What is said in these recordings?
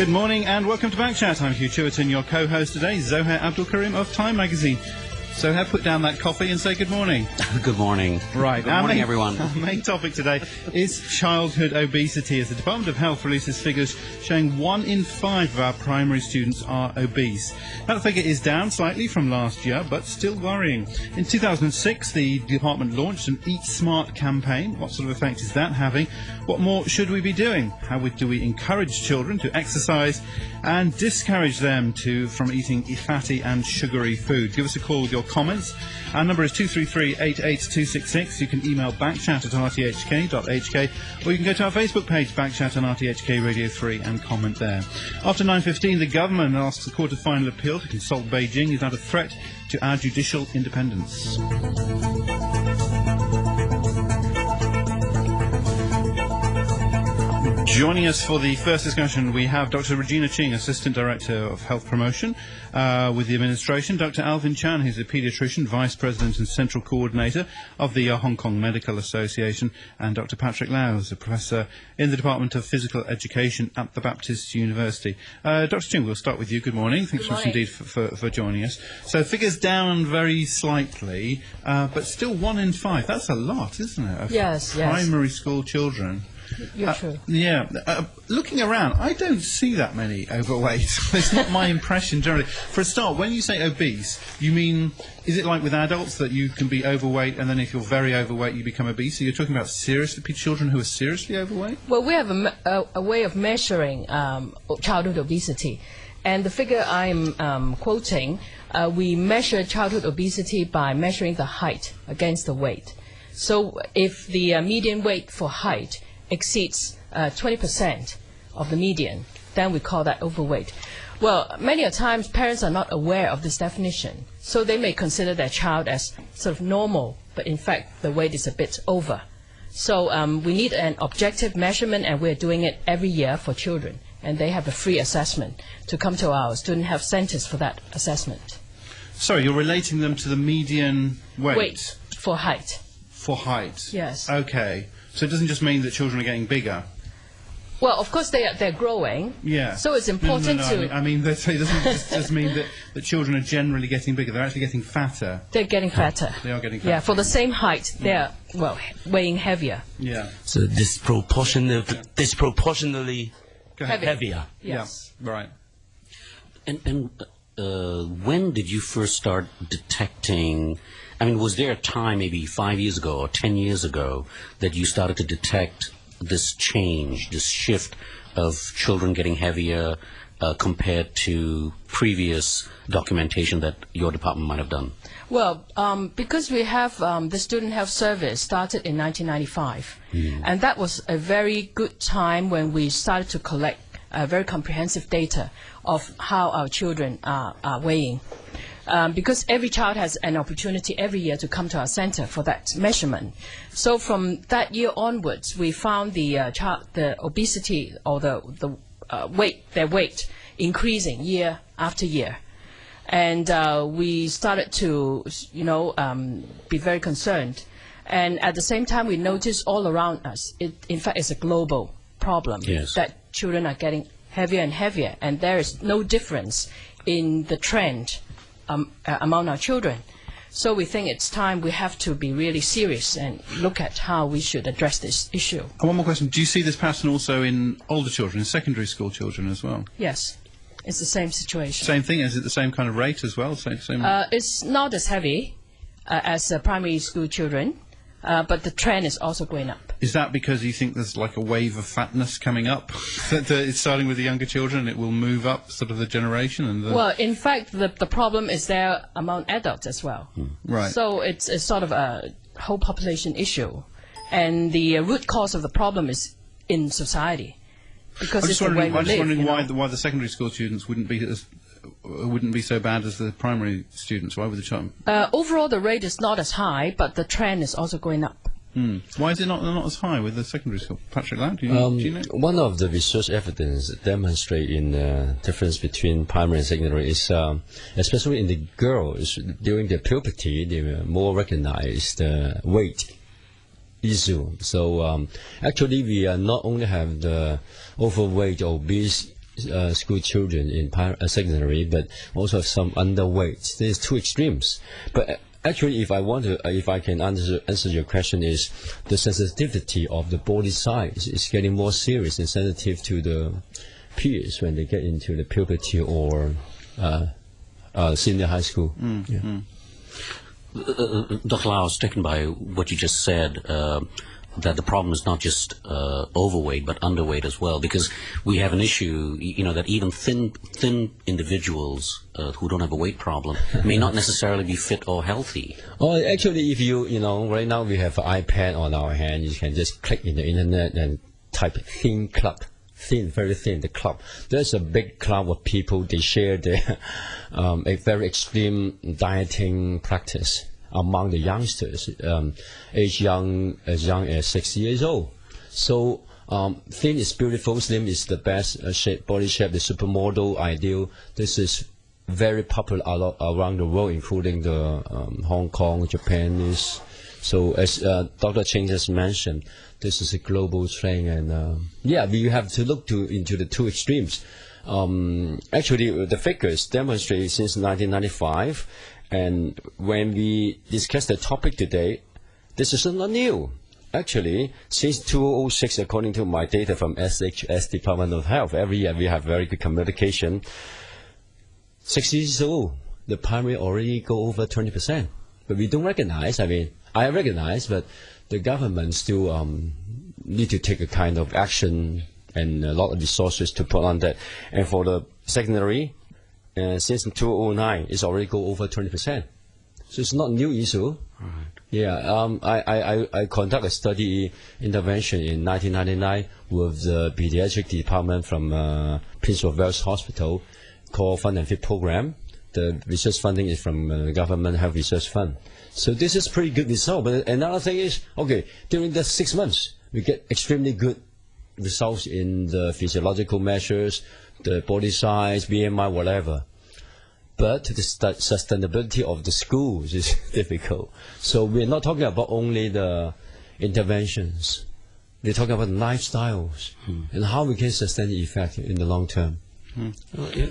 Good morning and welcome to Backchat. I'm Hugh Chiverton, your co-host today, Zoher Abdoolcarim of Time Magazine. So, have put down that coffee and say good morning. Good morning. Right. Good morning, main, everyone. Our main topic today is childhood obesity, as the Department of Health releases figures showing one in five of our primary students are obese. That figure is down slightly from last year, but still worrying. In 2006, the department launched an Eat Smart campaign. What sort of effect is that having? What more should we be doing? How do we encourage children to exercise and discourage them to from eating fatty and sugary food? Give us a call with your comments. Our number is 233-88266. You can email backchat at rthk.hk or you can go to our Facebook page, Backchat on RTHK Radio 3 and comment there. After 9.15, the government asks the Court of Final Appeal to consult Beijing. Is that a threat to our judicial independence? Joining us for the first discussion, we have Dr. Regina Ching, Assistant Director of Health Promotion uh, with the administration, Dr. Alvin Chan, who's a paediatrician, Vice President and Central Coordinator of the uh, Hong Kong Medical Association, and Dr. Patrick Lau, who's a Professor in the Department of Physical Education at the Baptist University. Uh, Dr. Ching, we'll start with you. Good morning. Thanks Good much indeed for, for, for, joining us. So figures down very slightly, uh, but still one in five. That's a lot, isn't it? Of Yes, yes. Primary school children. You're Uh, true. Yeah, uh, looking around, I don't see that many overweight. it's not my impression generally. For a start, when you say obese, you mean is it like with adults that you can be overweight and then if you're very overweight you become obese? So you're talking about seriously children who are seriously overweight? Well, we have a, a, a way of measuring um, childhood obesity. And the figure I'm um, quoting, uh, we measure childhood obesity by measuring the height against the weight. So if the uh, median weight for height exceeds uh, 20% of the median, then we call that overweight. Well, many a times parents are not aware of this definition, so they may consider their child as sort of normal, but in fact the weight is a bit over. So um, we need an objective measurement, and we're doing it every year for children. And they have a free assessment to come to our student health centers for that assessment. Sorry, you're relating them to the median weight, Weight for height. for height. Yes. Okay. So it doesn't just mean that children are getting bigger. Well, of course they are, they're growing. Yeah. So it's No, no, important no, to I mean, I mean that it doesn't just, just mean that, that children are generally getting bigger. They're actually getting fatter. they're getting fatter. They are getting fatter. Yeah, fatter. for the same height, they're well weighing heavier. Yeah. So disproportionately, disproportionately Go. Heavy. heavier. Yes. Yeah. Right. And, and uh, when did you first start detecting? I mean, was there a time, maybe five years ago or ten years ago, that you started to detect this change, this shift of children getting heavier uh, compared to previous documentation that your department might have done? Well, um, because we have um, the Student Health Service started in 1995, and that was a very good time when we started to collect uh, very comprehensive data of how our children are, are weighing. Um, because every child has an opportunity every year to come to our center for that measurement. So from that year onwards, we found the uh, child, the obesity or the, the uh, weight, their weight increasing year after year and uh, we started to, you know, um, be very concerned. And at the same time, we noticed all around us, it, in fact, it's a global problem Yes. that children are getting heavier and heavier, and there is no difference in the trend um, uh, among our children. So we think it's time we have to be really serious and look at how we should address this issue. And one more question. Do you see this pattern also in older children, in secondary school children as well? Yes, it's the same situation. Same thing? Is it the same kind of rate as well? Same, same Uh, it's not as heavy uh, as uh, primary school children, uh, but the trend is also going up. Is that because you think there's like a wave of fatness coming up? that, it's starting with the younger children and it will move up sort of the generation? and the, Well, in fact, the, the problem is there among adults as well. Right. So it's, it's sort of a whole population issue. And the uh, root cause of the problem is in society. Because I'm it's just wondering, I'm just live. wondering why, know. the, why the secondary school students wouldn't be as wouldn't be so bad as the primary students. Why would the child? Uh, overall, the rate is not as high, but the trend is also going up. Hmm. Why is it not not as high with the secondary school? Patrick Lau, do you, Um, do you know? One of the research evidence demonstrate in the difference between primary and secondary is, um, especially in the girls during their puberty, they were more recognize the weight issue. So um, actually, we are not only have the overweight, obese uh, school children in uh, secondary, but also have some underweight. There's two extremes. But uh, actually, if I want to, uh, if I can answer answer your question, is the sensitivity of the body size is getting more serious and sensitive to the peers when they get into the puberty or uh, uh, senior high school. Yeah. Uh, Dr. Lau, I was taken by what you just said. That the problem is not just uh, overweight but underweight as well, because we have an issue, you know, that even thin thin individuals uh, who don't have a weight problem may not necessarily be fit or healthy. Oh, actually, if you, you know, right now we have an iPad on our hand, you can just click in the internet and type thin club. Thin, very thin, the club. There's a big club of people, they share their, um, a very extreme dieting practice among the youngsters, um, age young, as young as six years old. So, um, thin is beautiful, slim is the best uh, shape, body shape, the supermodel ideal. This is very popular around the world, including the um, Hong Kong, Japanese. So as uh, Dr. Cheng just mentioned, this is a global trend, and uh, yeah, we have to look to into the two extremes. Um, actually, the figures demonstrate since 1995, and when we discuss the topic today, this is not new. Actually, since 2006, according to my data from SHS Department of Health, every year we have very good communication six years old, the primary already go over 20%. But we don't recognize, I mean, I recognize, but the government still um, need to take a kind of action and a lot of resources to put on that. And for the secondary, uh, since 2009, it's already go over 20%. So it's not new issue. Yeah, um, I, I, I, I conduct a study intervention in 1999 with the pediatric department from uh, Prince of Wales Hospital called Fund and Fit Program. The research funding is from uh, Government Health Research Fund. So this is pretty good result. But another thing is, okay, during the six months, we get extremely good results in the physiological measures, the body size, BMI, whatever but the sustainability of the schools is difficult. So we're not talking about only the interventions. We're talking about lifestyles hmm. and how we can sustain the effect in the long term. In,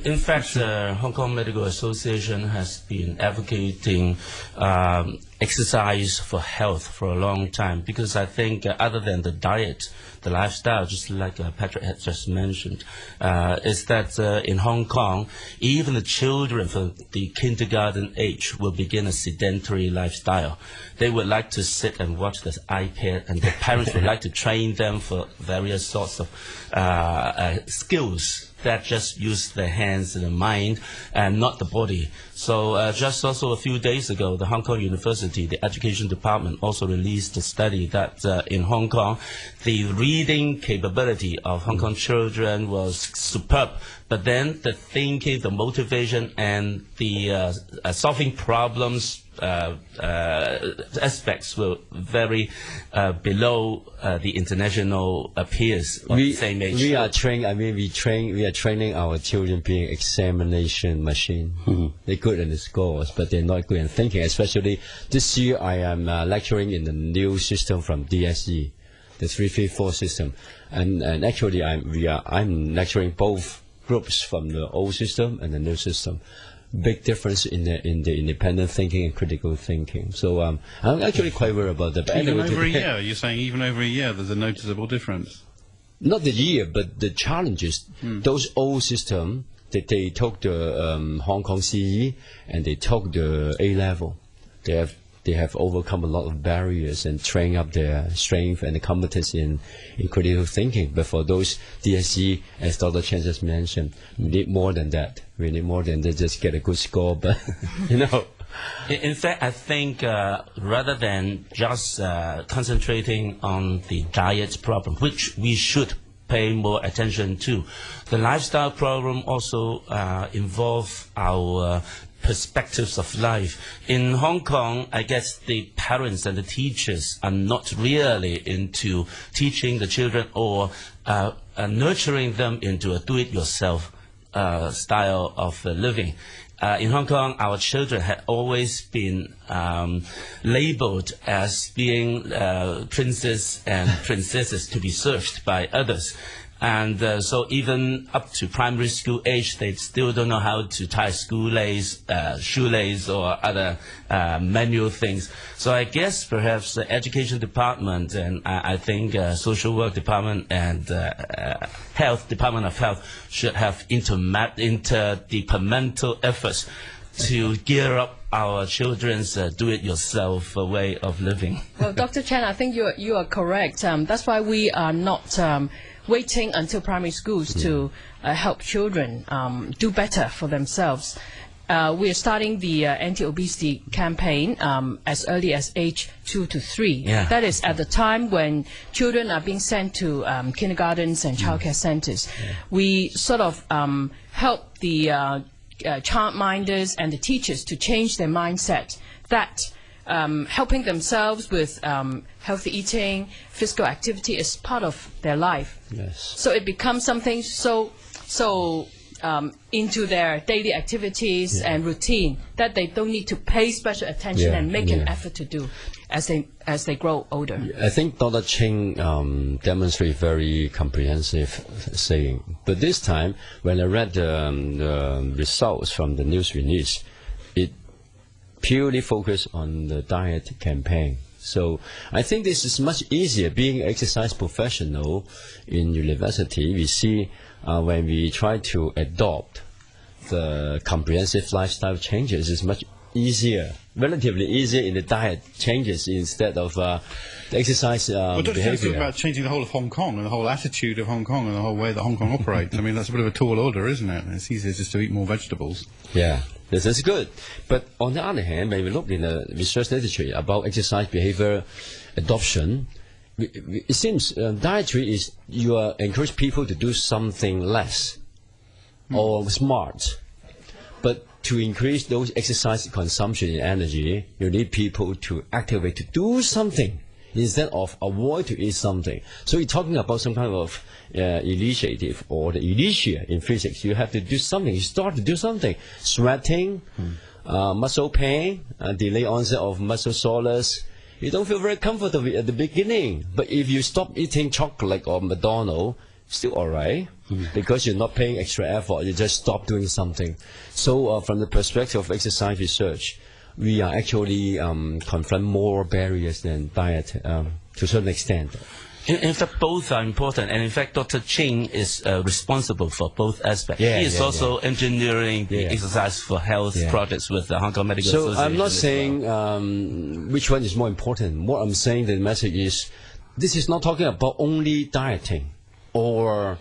in fact, the Hong Kong Medical Association has been advocating um, exercise for health for a long time because I think uh, other than the diet, the lifestyle, just like uh, Patrick had just mentioned, uh, is that uh, in Hong Kong, even the children from the kindergarten age will begin a sedentary lifestyle. They would like to sit and watch the iPad, and the parents would like to train them for various sorts of uh, uh, skills that just use the hands and the mind and not the body. So uh, just also a few days ago, the Hong Kong University, the education department also released a study that uh, in Hong Kong, the reading capability of Hong Kong children was superb. But then the thinking, the motivation, and the uh, uh, solving problems aspects were very uh, below uh, the international uh, peers of the same age. we are train. I mean, we train. We are training our children being examination machine. They're good in the scores, but they're not good in thinking. Especially this year, I am uh, lecturing in the new system from DSE, the three three four system, and and actually, I'm we are I'm lecturing both groups from the old system and the new system. Big difference in the in the independent thinking and critical thinking. So um, I'm actually quite worried about that. But Even anyway, over a year, you're saying even over a year, there's a noticeable difference. not the year, but the challenges. Those old system that they took the um, Hong Kong CE and they took the A level. They have they have overcome a lot of barriers and trained up their strength and the competence in, in critical thinking. But for those DSE, as Dr. Chen just mentioned, we need more than that. We need more than just get a good score. But you know, In fact, I think uh, rather than just uh, concentrating on the diet problem, which we should pay more attention to, the lifestyle problem also uh, involve our perspectives of life. In Hong Kong, I guess the parents and the teachers are not really into teaching the children or uh, uh, nurturing them into a do-it-yourself uh, style of uh, living. Uh, in Hong Kong, our children had always been um, labeled as being uh, princes and princesses to be served by others. And uh, so even up to primary school age, they still don't know how to tie school lace, uh, shoelace, or other uh, manual things. So I guess perhaps the education department and I, I think uh, social work department and uh, uh, health department of health should have interdepartmental efforts to gear up our children's uh, do-it-yourself uh, way of living. Well, Dr. Chen, I think you you are correct. Um, that's why we are not um, waiting until primary schools to uh, help children um, do better for themselves. Uh, we are starting the uh, anti-obesity campaign um, as early as age two to three. Yeah. That is at the time when children are being sent to um, kindergartens and childcare centers. We sort of um, help the uh, uh, childminders and the teachers to change their mindset that um, helping themselves with um, healthy eating, physical activity is part of their life. Yes. So it becomes something so so um, into their daily activities and routine that they don't need to pay special attention Yeah, and make an effort to do as they as they grow older. I think Dr. Ching um, demonstrated very comprehensive saying. But this time, when I read um, the results from the news release, purely focused on the diet campaign. So I think this is much easier. Being exercise professional in university, we see uh, when we try to adopt the comprehensive lifestyle changes is much easier, relatively easier in the diet changes instead of uh, the exercise uh, Well, Dr. Behavior. talking about changing the whole of Hong Kong and the whole attitude of Hong Kong and the whole way that Hong Kong operates. I mean, that's a bit of a tall order, isn't it? It's easier just to eat more vegetables. Yeah, this is good. But on the other hand, when we look in the research literature about exercise behavior adoption, it seems uh, dietary is you are encourage people to do something less or smart. But to increase those exercise consumption in energy, you need people to activate to do something instead of avoid to eat something. So you're talking about some kind of uh, initiative or the inertia in physics. You have to do something. You start to do something. Sweating, uh, muscle pain, uh, delay onset of muscle soreness. You don't feel very comfortable at the beginning. But if you stop eating chocolate or McDonald's, still all right because you're not paying extra effort. You just stop doing something. So, uh, from the perspective of exercise research, we are actually um, confront more barriers than diet um, to a certain extent. In, in fact, both are important, and in fact, Dr. Ching is uh, responsible for both aspects. Yeah, he is yeah, also engineering the Yeah. exercise for health Yeah. projects with the Hong Kong Medical So Association. I'm not as well. saying um, which one is more important. What I'm saying, the message is, this is not talking about only dieting or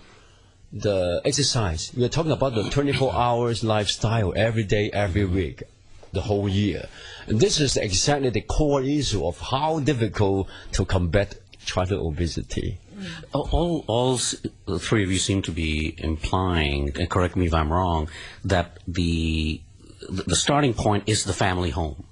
the exercise. We are talking about the 24 hours lifestyle every day, every week, the whole year. And this is exactly the core issue of how difficult to combat childhood obesity. Mm. All, all, all three of you seem to be implying, and correct me if I'm wrong, that the the starting point is the family home.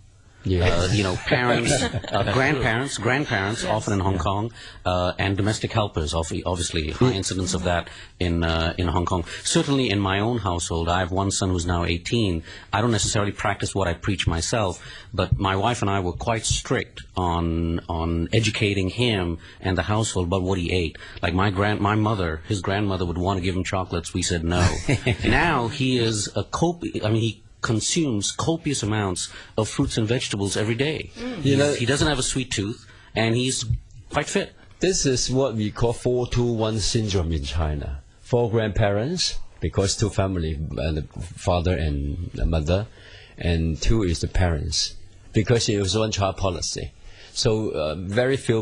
Uh, you know, parents, uh, grandparents, grandparents, often in Hong Kong, uh, and domestic helpers. Obviously, high incidence of that in uh, in Hong Kong. Certainly, in my own household, I have one son who's now 18. I don't necessarily practice what I preach myself, but my wife and I were quite strict on on educating him and the household about what he ate. Like my grand, my mother, his grandmother would want to give him chocolates. We said no. now he is a copi- I mean, he consumes copious amounts of fruits and vegetables every day. You know- he doesn't have a sweet tooth, and he's quite fit. This is what we call 421 syndrome in China. Four grandparents, because two family, uh, the father and the mother, and two is the parents, because it was one child policy. So uh, very few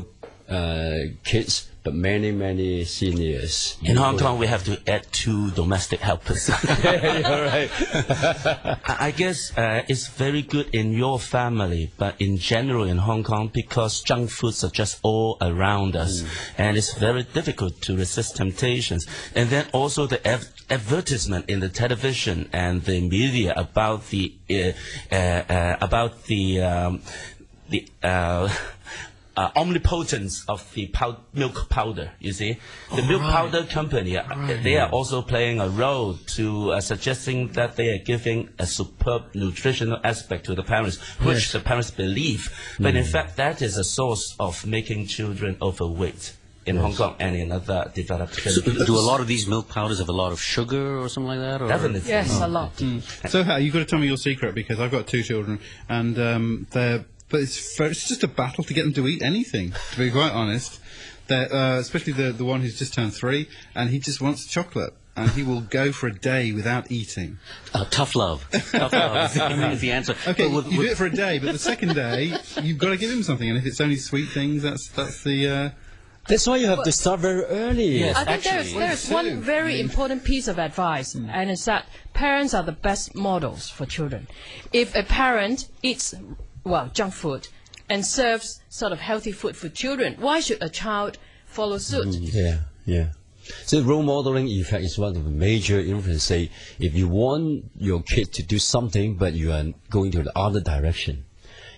uh, kids, but many, many seniors. In Hong Kong, we have to add two domestic helpers. You're right. I guess uh, it's very good in your family, but in general in Hong Kong, because junk foods are just all around us, and it's very difficult to resist temptations. And then also the advertisement in the television and the media about the uh, uh, uh, about the um, the. Uh, uh, omnipotence of the pow- milk powder. You see, the milk powder company, uh, they are also playing a role to uh, suggesting that they are giving a superb nutritional aspect to the parents, which the parents believe. But in fact, that is a source of making children overweight. in Hong Kong and in other developed So, countries. do a lot of these milk powders have a lot of sugar or something like that? Or? Definitely. Yes, a lot. So, Hal, you've got to tell me your secret because I've got two children, and um, they're but it's it's just a battle to get them to eat anything. To be quite honest, uh, especially the the one who's just turned three, and he just wants chocolate, and he will go for a day without eating. Uh, tough love. tough love is the, is the answer. Okay, with- you with- do it for a day, but the second day you've got to give him something, and if it's only sweet things, that's that's the. Uh, That's why you have to start very early. Yes. I think there's, Actually- there's Well, one too. very important piece of advice, and it's that parents are the best models for children. If a parent eats, well, junk food and serves sort of healthy food for children, why should a child follow suit? Mm, yeah, yeah. So role modeling effect is one of the major influence. Say, if you want your kid to do something, but you are going to the other direction,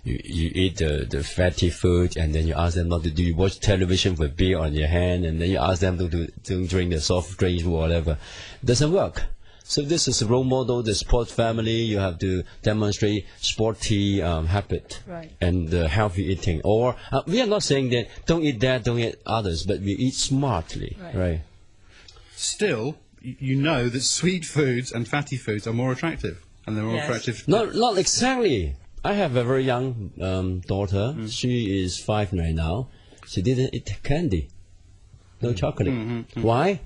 you, you eat the, the fatty food, and then you ask them not to do. You watch television with beer on your hand, and then you ask them to do to drink the soft drinks, or whatever. doesn't work. So this is a role model. The sport family, you have to demonstrate sporty um, habit Right. and uh, healthy eating. Or uh, we are not saying that don't eat that, don't eat others, but we eat smartly, Right. right? still, you know that sweet foods and fatty foods are more attractive, and they're more Yes. attractive. Not not exactly. I have a very young um, daughter. Mm. She is five right now. She didn't eat candy, no Mm. chocolate. Mm-hmm, Why?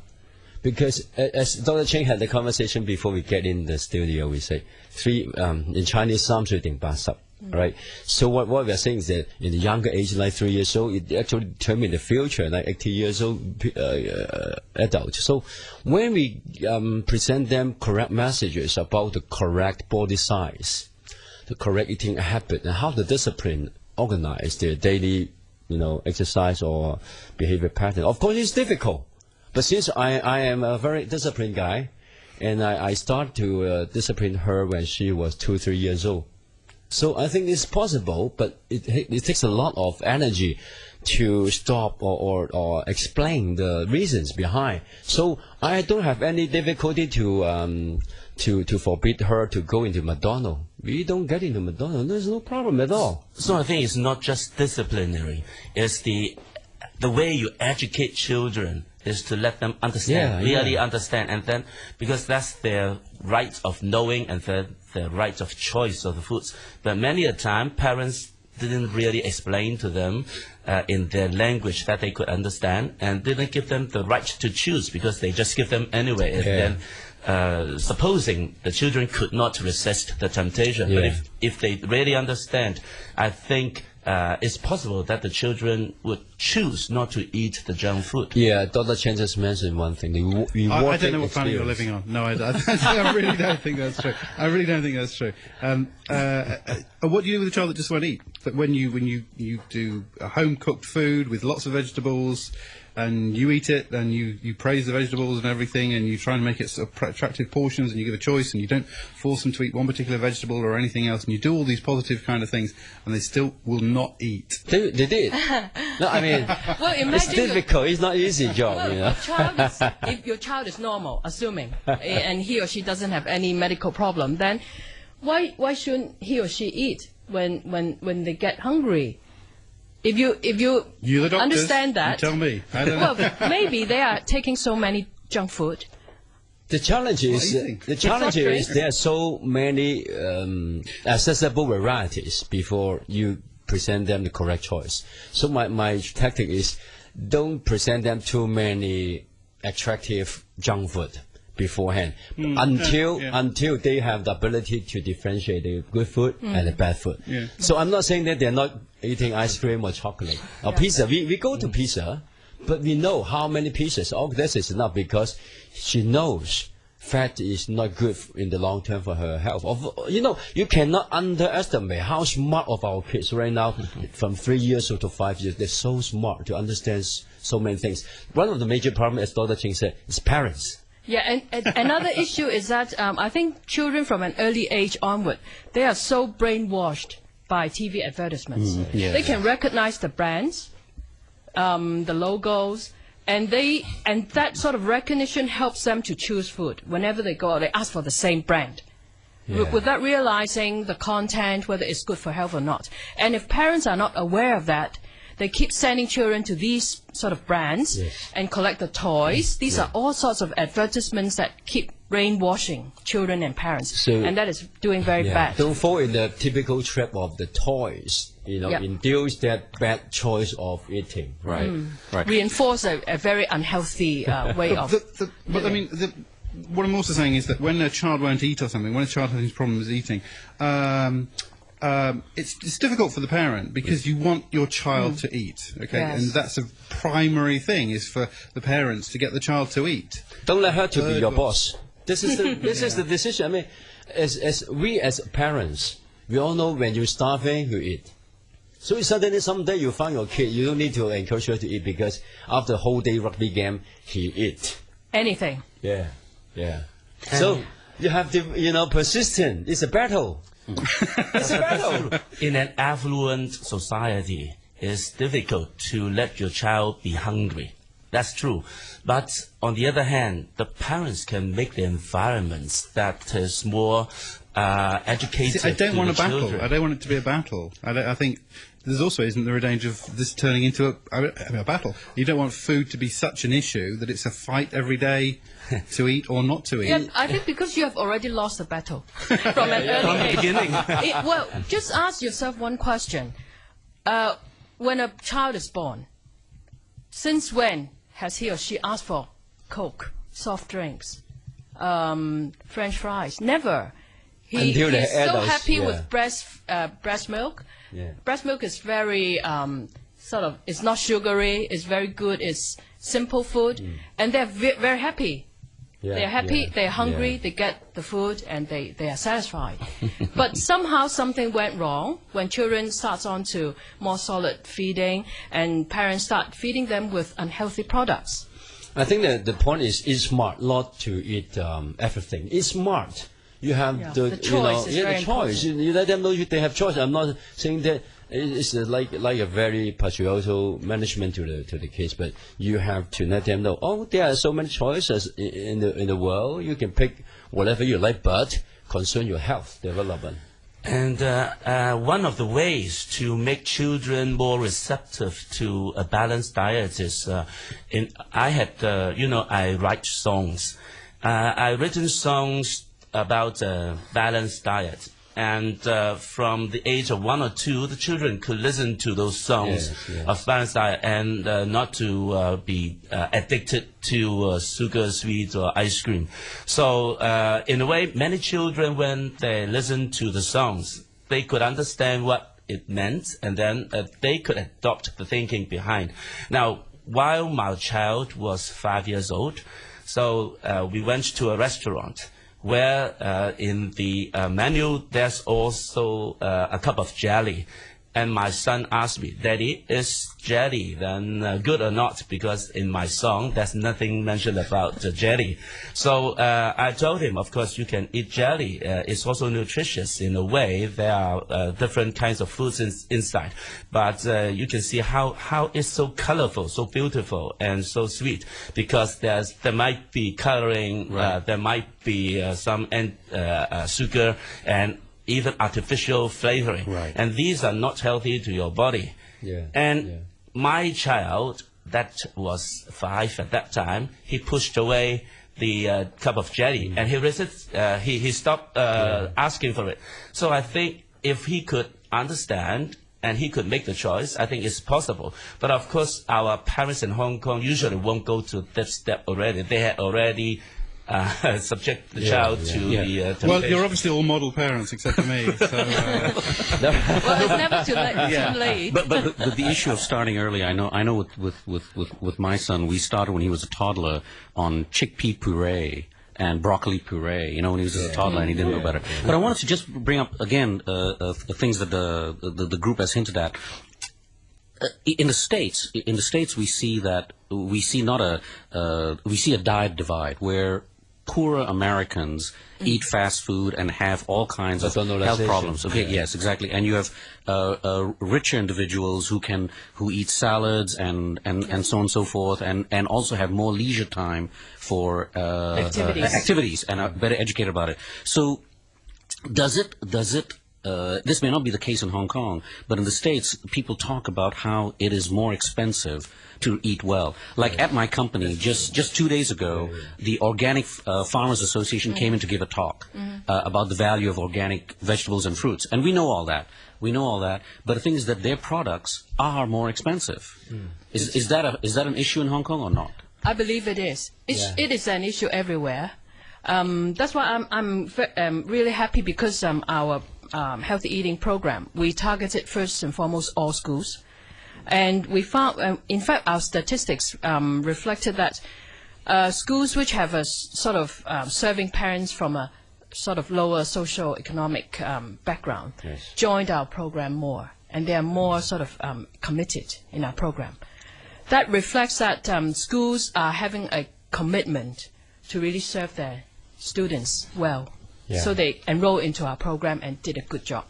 Because a- as Dr. Cheng had the conversation before we get in the studio, we say three um, in Chinese 三岁定八十 right? So what, what we are saying is that in the younger age, like three years old, it actually determine the future, like 80 years old pe- uh, uh, adult. So when we um, present them correct messages about the correct body size, the correct eating habit, and how to discipline, organize their daily, you know, exercise or behavior pattern. Of course, it's difficult. but since I, I am a very disciplined guy, and I, I start to uh, discipline her when she was two, three years old. So I think it's possible, but it, it takes a lot of energy to stop or, or, or explain the reasons behind. So I don't have any difficulty to um, to to forbid her to go into McDonald's. We don't get into McDonald's. There's no problem at all. So I think it's not just disciplinary. It's the the way you educate children is to let them understand, Yeah, really yeah. understand, and then because that's their right of knowing and their their right of choice of the foods. But many a time, parents didn't really explain to them uh, in their language that they could understand, and didn't give them the right to choose because they just give them anyway. And Yeah. then, uh, supposing the children could not resist the temptation, but if if they really understand, I think uh, it's possible that the children would choose not to eat the junk food. Yeah, Dr. Chen just mentioned one thing. The re- I, I don't know what planet you're living on. No, I, I, I really don't think that's true. I really don't think that's true. Um, uh, uh, what do you do with a child that just won't eat? But when you when you you do a home cooked food with lots of vegetables, and you eat it, and you you praise the vegetables and everything, and you try and make it sort of attractive portions, and you give a choice, and you don't force them to eat one particular vegetable or anything else, and you do all these positive kind of things, and they still will not eat. They, they did. no, I mean, Well, it's imagine your- difficult. It's not easy job, Well, you know. your child is, if your child is normal, assuming, eh, and he or she doesn't have any medical problem, then why why shouldn't he or she eat when when when they get hungry? If you if you You're the doctors. understand You that, tell me. I don't know. well, maybe they are taking so many junk food. The challenge is do you think? the challenge is there are so many um, accessible varieties before you present them the correct choice. So my, my tactic is don't present them too many attractive junk food beforehand until Hmm. yeah. until they have the ability to differentiate the good food and the bad food. Yeah. So I'm not saying that they're not eating ice cream or chocolate or pizza. We, we go to pizza, but we know how many pieces. Oh, this is enough because she knows fat is not good in the long term for her health. Of, you know, you cannot underestimate how smart of our kids right now, from three years old to five years. They're so smart to understand so many things. One of the major problems, as Dr. Ching said, is parents. Yeah, and, and another issue is that um, I think children from an early age onward, they are so brainwashed by TV advertisements. yeah. They can recognize the brands, um, the logos, and they and that sort of recognition helps them to choose food. Whenever they go out, they ask for the same brand. Yeah. Without realizing the content, whether it's good for health or not. And if parents are not aware of that, they keep sending children to these sort of brands and collect the toys. These are all sorts of advertisements that keep brainwashing children and parents, So- and that is doing very Yeah. bad. Don't fall in the typical trap of the toys. You know, Yep. induce that bad choice of eating. Right. Mm. Right. Reinforce a, a very unhealthy uh, way of. The, the, but I mean, the, what I'm also saying is that when a child won't eat or something, when a child has problems eating, um, um, it's, it's difficult for the parent because you want your child to eat, okay? Yes. And that's a primary thing is for the parents to get the child to eat. Don't let her to be your one. boss. This is the this is the decision. I mean, as as we as parents, we all know when you're starving, you eat. So suddenly someday you find your kid, you don't need to encourage her to eat because after a whole day rugby game, he eat. anything. Yeah, yeah. So you have to, you know, persistent. It's a battle. It's a battle. In an affluent society, it's difficult to let your child be hungry. That's true. But on the other hand, the parents can make the environments that is more uh, educated. See, I don't to want the a battle. children. I don't want it to be a battle. I, don't, I think there's also isn't there a danger of this turning into a, I mean, a battle? You don't want food to be such an issue that it's a fight every day to eat or not to eat. Yeah, I think because you have already lost the battle from an early From the age. beginning. It- well, just ask yourself one question: uh, When a child is born, since when has he or she asked for Coke, soft drinks, um, French fries? Never. He, Until he's so adults, happy yeah. with breast uh, breast milk. Yeah. Breast milk is very um, sort of. It's not sugary. It's very good. It's simple food, and they're ve- very happy. Yeah, They're happy, yeah, they're hungry, yeah. they get the food, and they, they are satisfied. but somehow something went wrong when children starts on to more solid feeding, and parents start feeding them with unhealthy products. I think that the point is, it's smart not to eat um, everything. It's smart. You have the, The you know, choice yeah, the choice. You, you let them know you, they have choice. I'm not saying that it's like like a very patriarchal management to the to the kids, but you have to let them know. Oh, there are so many choices in the in the world. You can pick whatever you like, but concern your health development. And uh, uh, one of the ways to make children more receptive to a balanced diet is, uh, in, I had, uh, you know, I write songs. Uh, I written songs about a balanced diet. And uh, from the age of one or two, the children could listen to those songs Yes, yes. of balanced and uh, not to uh, be uh, addicted to uh, sugar, sweets, or ice cream. So, uh, in a way, many children, when they listen to the songs, they could understand what it meant, and then uh, they could adopt the thinking behind. Now, while my child was five years old, so uh, we went to a restaurant where uh, in the uh, menu there's also uh, a cup of jelly. And my son asked me, Daddy, is jelly then uh, good or not? Because in my song, there's nothing mentioned about the jelly. So uh, I told him, of course, you can eat jelly. Uh, it's also nutritious in a way. There are uh, different kinds of foods in, inside. But uh, you can see how, how it's so colorful, so beautiful, and so sweet. Because there's, there might be coloring, uh, there might be uh, some uh, uh, sugar, and even artificial flavoring. Right. And these are not healthy to your body. Yeah, And yeah. my child, that was five at that time, he pushed away the uh, cup of jelly Mm. and he resist, uh, he, he stopped uh, asking for it. So I think if he could understand and he could make the choice, I think it's possible. But of course, our parents in Hong Kong usually won't go to that step already. They had already uh, subject the Yeah, child yeah. to Yeah. the uh, Well, you're obviously all model parents except for me. So, uh, Well, it's never too late. Yeah. Too late. But, but, but the issue of starting early, I know, I know with, with, with, with, with my son, we started when he was a toddler on chickpea puree and broccoli puree, you know, when he was just a toddler and he didn't know better. But I wanted to just bring up again uh, uh, the things that the, the, the group has hinted at. Uh, in the states, in the states, we see that we see not a uh, we see a diet divide where poorer Americans eat fast food and have all kinds of health problems. Okay, Yeah. yes, exactly. And you have uh, uh, richer individuals who can who eat salads and, and, and so on and so forth, and, and also have more leisure time for uh, Activities. uh, activities and are better educated about it. So, does it does it uh, this may not be the case in Hong Kong, but in the States, people talk about how it is more expensive to eat well. Like at my company, just, just two days ago, the Organic uh, Farmers Association came in to give a talk uh, about the value of organic vegetables and fruits. And we know all that. We know all that. But the thing is that their products are more expensive. Is, is, that a, is that an issue in Hong Kong or not? I believe it is. It's, Yeah. It is an issue everywhere. Um, that's why I'm, I'm um, really happy because um, our um, healthy eating program, we targeted first and foremost all schools. And we found, um, in fact, our statistics um, reflected that uh, schools which have a s- sort of um, serving parents from a sort of lower social economic um, background Yes. joined our program more, and they are more sort of um, committed in our program. That reflects that um, schools are having a commitment to really serve their students well. Yeah. So they enroll into our program and did a good job.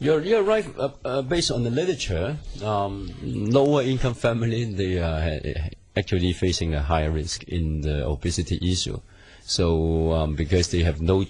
You're, you're right. Uh, uh, based on the literature, um, lower income family they are actually facing a higher risk in the obesity issue. So um, because they have no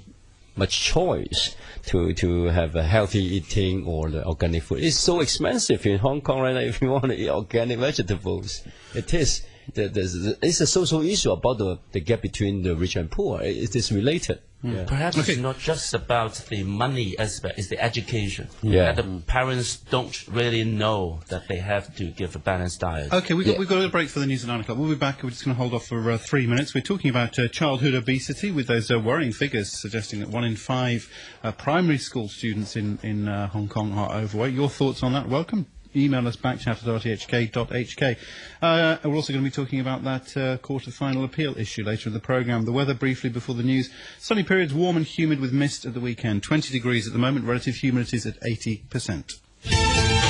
much choice to to have a healthy eating or the organic food, it's so expensive in Hong Kong right now. If you want to eat organic vegetables, it is. It's a social issue about the, the gap between the rich and poor. It is related. Yeah. Perhaps Okay. it's not just about the money aspect, it's the education. Yeah. That the parents don't really know that they have to give a balanced diet. Okay, we've got, Yeah. we've got a break for the news at 9 o'clock. We'll be back. We're just going to hold off for uh, three minutes. We're talking about uh, childhood obesity with those uh, worrying figures suggesting that one in five uh, primary school students in, in uh, Hong Kong are overweight. Your thoughts on that? Welcome. Email us back, chat at rthk.hk. Uh, we're also going to be talking about that uh, Court of Final Appeal issue later in the programme. The weather briefly before the news. Sunny periods, warm and humid with mist at the weekend. 20 degrees at the moment, relative humidity is at 80%.